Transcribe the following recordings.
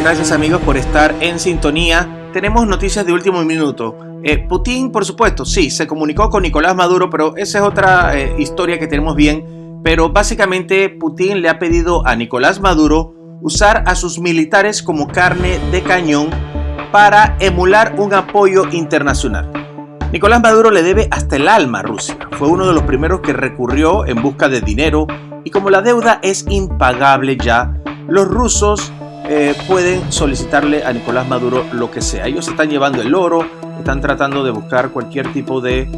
Gracias amigos por estar en sintonía. Tenemos noticias de último minuto. Eh, Putin, por supuesto, sí, se comunicó con Nicolás Maduro, pero esa es otra eh, historia que tenemos bien. Pero básicamente Putin le ha pedido a Nicolás Maduro usar a sus militares como carne de cañón para emular un apoyo internacional. Nicolás Maduro le debe hasta el alma a Rusia. Fue uno de los primeros que recurrió en busca de dinero y como la deuda es impagable ya, los rusos eh, pueden solicitarle a Nicolás Maduro lo que sea. Ellos están llevando el oro, están tratando de buscar cualquier tipo de,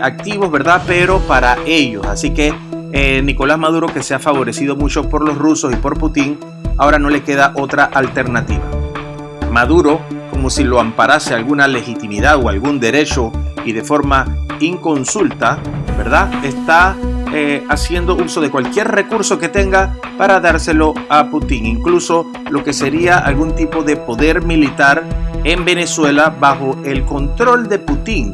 activos, ¿verdad? Pero para ellos. Así que eh, Nicolás Maduro, que se ha favorecido mucho por los rusos y por Putin, ahora no le queda otra alternativa. Maduro, como si lo amparase alguna legitimidad o algún derecho y de forma inconsulta, ¿verdad? Está eh, haciendo uso de cualquier recurso que tenga para dárselo a Putin, incluso lo que sería algún tipo de poder militar en Venezuela bajo el control de Putin.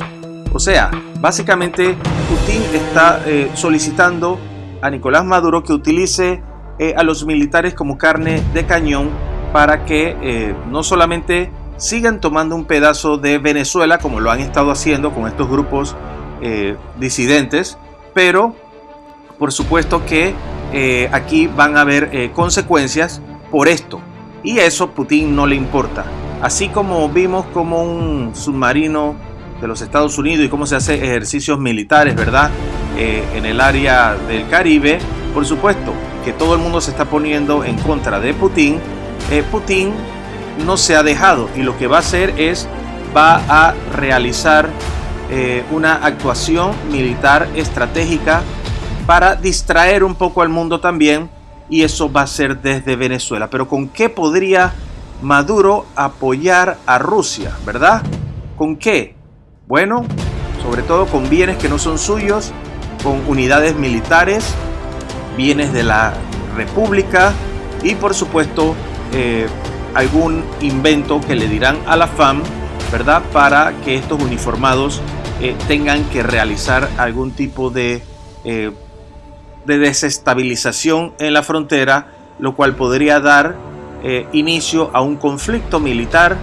O sea, básicamente Putin está eh, solicitando a Nicolás Maduro que utilice eh, a los militares como carne de cañón para que no solamente sigan tomando un pedazo de Venezuela como lo han estado haciendo con estos grupos disidentes, pero por supuesto que eh, aquí van a haber eh, consecuencias por esto. Y eso Putin no le importa. Así como vimos como un submarino de los Estados Unidos y cómo se hace ejercicios militares, ¿verdad? Eh, en el área del Caribe, por supuesto que todo el mundo se está poniendo en contra de Putin. Putin no se ha dejado y lo que va a hacer es, va a realizar una actuación militar estratégica para distraer un poco al mundo también y eso va a ser desde Venezuela. Pero ¿con qué podría Maduro apoyar a Rusia, verdad? ¿Con qué? Bueno, sobre todo con bienes que no son suyos, con unidades militares, bienes de la República y por supuesto eh, algún invento que le dirán a la FAM, ¿verdad? Para que estos uniformados eh, tengan que realizar algún tipo de eh, de desestabilización en la frontera, lo cual podría dar eh, inicio a un conflicto militar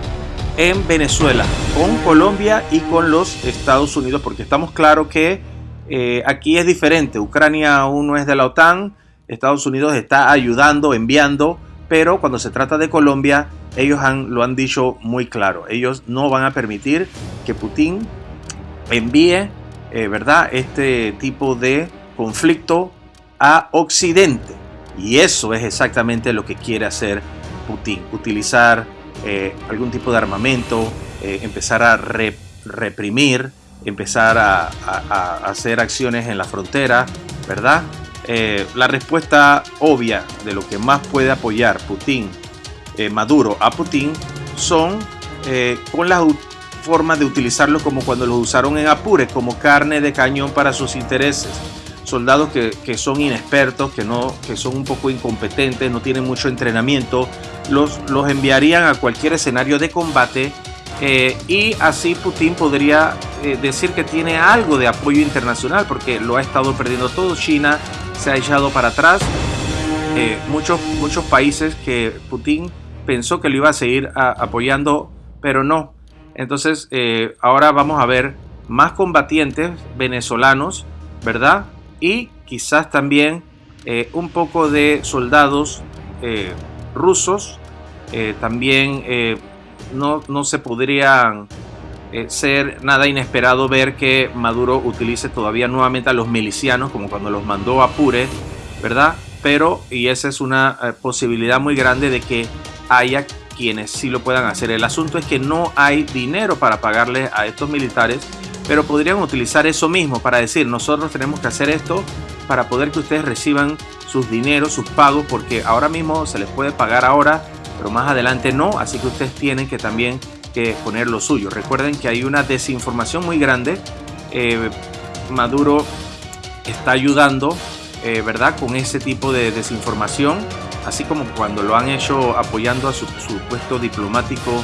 en Venezuela, con Colombia y con los Estados Unidos, porque estamos claros que eh, aquí es diferente. Ucrania aún no es de la OTAN, Estados Unidos está ayudando, enviando, pero cuando se trata de Colombia, ellos lo han dicho muy claro. Ellos no van a permitir que Putin envíe, eh, ¿verdad?, este tipo de conflicto a Occidente. Y eso es exactamente lo que quiere hacer Putin, utilizar eh, algún tipo de armamento, eh, empezar a reprimir, empezar a, hacer acciones en la frontera, ¿verdad? Eh, la respuesta obvia de lo que más puede apoyar Putin, Maduro a Putin, son con las formas de utilizarlo como cuando lo usaron en Apure, como carne de cañón para sus intereses soldados que, son inexpertos, que, no, que son un poco incompetentes, no tienen mucho entrenamiento, los, los enviarían a cualquier escenario de combate eh, y así Putin podría eh, decir que tiene algo de apoyo internacional porque lo ha estado perdiendo todo. China se ha echado para atrás. Eh, muchos, muchos países que Putin pensó que lo iba a seguir apoyando, pero no. Entonces ahora vamos a ver más combatientes venezolanos, ¿verdad? Y quizás también eh, un poco de soldados eh, rusos. Eh, también no, no, se podría ser nada inesperado ver que Maduro utilice todavía nuevamente a los milicianos, como cuando los mandó a ¿verdad? Pero, y esa es una posibilidad muy grande de que haya quienes sí lo puedan hacer. El asunto es que no hay dinero para pagarle a estos militares pero podrían utilizar eso mismo para decir, nosotros tenemos que hacer esto para poder que ustedes reciban sus dineros, sus pagos, porque ahora mismo se les puede pagar ahora, pero más adelante no, así que ustedes tienen que también que poner lo suyo. Recuerden que hay una desinformación muy grande. Eh, Maduro está ayudando, eh, ¿verdad? Con ese tipo de desinformación, así como cuando lo han hecho apoyando a su, su puesto diplomático,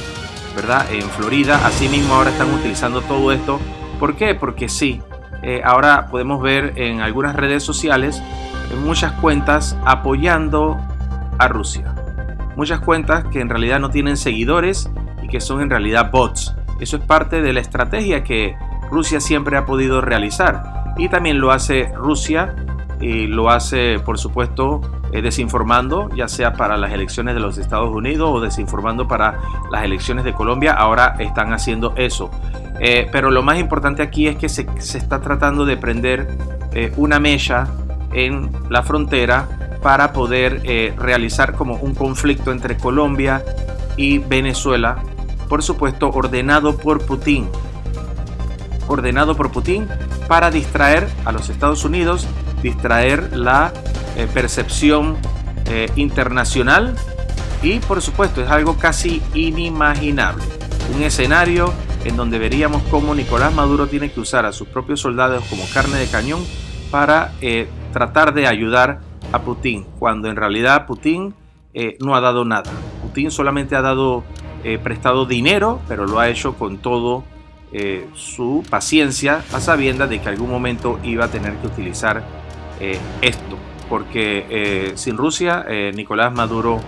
¿verdad? En Florida. Asimismo ahora están utilizando todo esto ¿Por qué? Porque sí, eh, ahora podemos ver en algunas redes sociales en muchas cuentas apoyando a Rusia. muchas cuentas que en realidad no tienen seguidores y que son en realidad bots. Eso es parte de la estrategia que Rusia siempre ha podido realizar y también lo hace Rusia y lo hace por supuesto eh, desinformando ya sea para las elecciones de los Estados Unidos o desinformando para las elecciones de Colombia. Ahora están haciendo eso. Eh, pero lo más importante aquí es que se, está tratando de prender eh, una mella en la frontera para poder realizar como un conflicto entre Colombia y Venezuela por supuesto ordenado por Putin. Ordenado por Putin para distraer a los Estados Unidos, distraer la eh, percepción eh, internacional y por supuesto es algo casi inimaginable. Un escenario en donde veríamos cómo Nicolás Maduro tiene que usar a sus propios soldados como carne de cañón para eh, tratar de ayudar a Putin, cuando en realidad Putin no ha dado nada. Putin solamente ha dado prestado dinero, pero lo ha hecho con todo su paciencia a sabiendas de que algún momento iba a tener que utilizar eh, esto. Porque eh, sin Rusia, Nicolás Maduro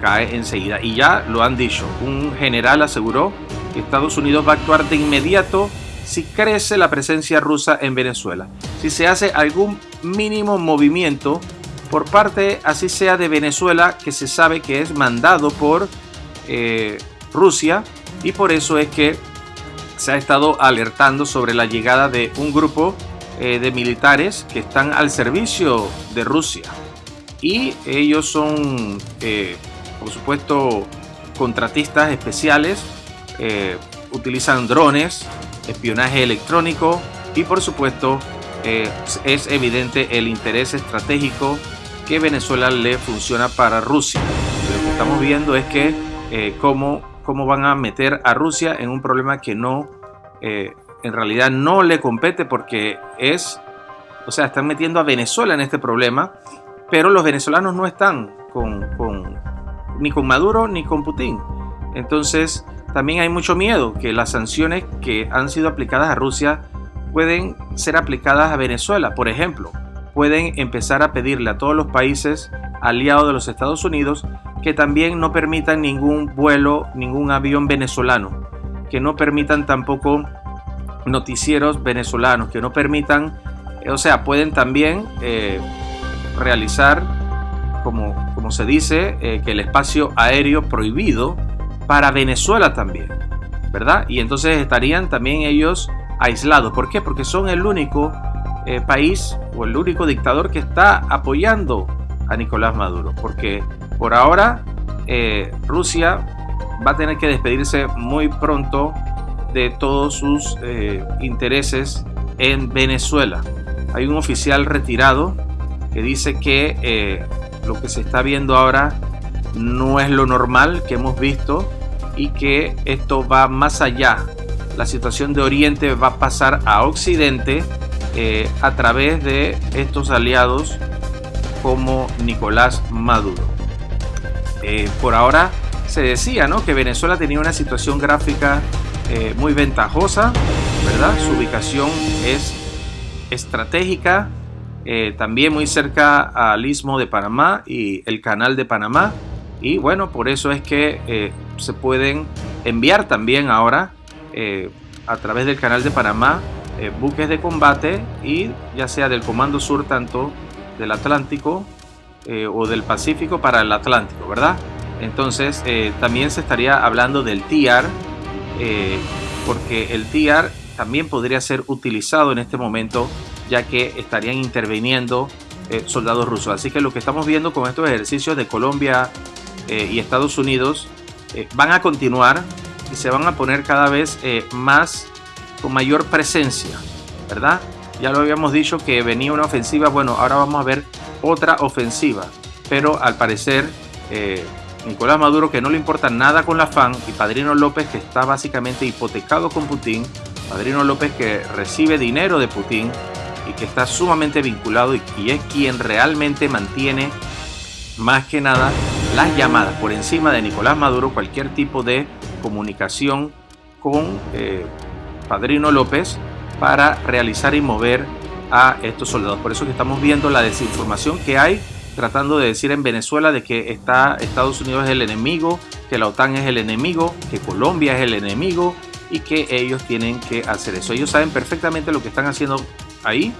cae enseguida. Y ya lo han dicho, un general aseguró que Estados Unidos va a actuar de inmediato si crece la presencia rusa en Venezuela. Si se hace algún mínimo movimiento por parte, así sea de Venezuela, que se sabe que es mandado por Rusia, y por eso es que se ha estado alertando sobre la llegada de un grupo eh, de militares que están al servicio de Rusia. Y ellos son, eh, por supuesto, contratistas especiales, eh, utilizan drones, espionaje electrónico y por supuesto es evidente el interés estratégico que Venezuela le funciona para Rusia. Lo que estamos viendo es que cómo cómo van a meter a Rusia en un problema que no, eh, en realidad no le compete porque es, o sea, están metiendo a Venezuela en este problema, pero los venezolanos no están con, ni con Maduro ni con Putin. Entonces, también hay mucho miedo que las sanciones que han sido aplicadas a Rusia pueden ser aplicadas a Venezuela. Por ejemplo, pueden empezar a pedirle a todos los países aliados de los Estados Unidos que también no permitan ningún vuelo, ningún avión venezolano, que no permitan tampoco noticieros venezolanos, que no permitan, eh, o sea, pueden también eh, realizar, como, como se dice, eh, que el espacio aéreo prohibido para Venezuela también, ¿verdad? Y entonces estarían también ellos aislados. ¿Por qué? Porque son el único país o el único dictador que está apoyando a Nicolás Maduro, porque por ahora Rusia va a tener que despedirse muy pronto de todos sus eh, intereses en Venezuela. Hay un oficial retirado que dice que eh, lo que se está viendo ahora no es lo normal que hemos visto y que esto va más allá. La situación de Oriente va a pasar a Occidente a través de estos aliados como Nicolás Maduro. Eh, por ahora se decía ¿no? que Venezuela tenía una situación gráfica eh, muy ventajosa, ¿verdad? Su ubicación es estratégica, eh, también muy cerca al istmo de Panamá y el canal de Panamá. Y bueno, por eso es que se pueden enviar también ahora a través del canal de Panamá buques de combate y ya sea del Comando Sur tanto del Atlántico eh, o del Pacífico para el Atlántico, ¿verdad? Entonces eh, también se estaría hablando del TIAR, eh, porque el TIAR también podría ser utilizado en este momento, ya que estarían interviniendo soldados rusos. Así que lo que estamos viendo con estos ejercicios de Colombia y Estados Unidos van a continuar y se van a poner cada vez más con mayor presencia, ¿verdad? Ya lo habíamos dicho que venía una ofensiva, bueno, ahora vamos a ver otra ofensiva. Pero al parecer, eh, Nicolás Maduro, que no le importa nada con la FAN, y Padrino López, que está básicamente hipotecado con Putin, Padrino López que recibe dinero de Putin y que está sumamente vinculado y, es quien realmente mantiene más que nada las llamadas por encima de Nicolás Maduro, cualquier tipo de comunicación con eh, Padrino López para realizar y mover a estos soldados. Por eso que estamos viendo la desinformación que hay tratando de decir en Venezuela de que está Estados Unidos es el enemigo, que la OTAN es el enemigo, que Colombia es el enemigo y que ellos tienen que hacer eso. Ellos saben perfectamente lo que están haciendo ahí,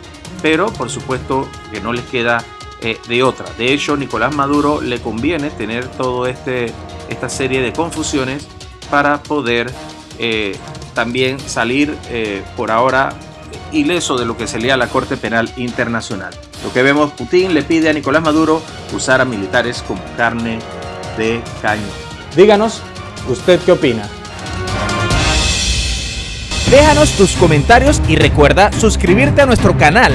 pero por supuesto que no les queda eh, de otra. De hecho, Nicolás Maduro le conviene tener todo este esta serie de confusiones para poder eh, también salir eh, por ahora ileso de lo que sería la Corte Penal Internacional. Lo que vemos, Putin le pide a Nicolás Maduro usar a militares como carne de cañón. Díganos, ¿usted qué opina? Déjanos tus comentarios y recuerda suscribirte a nuestro canal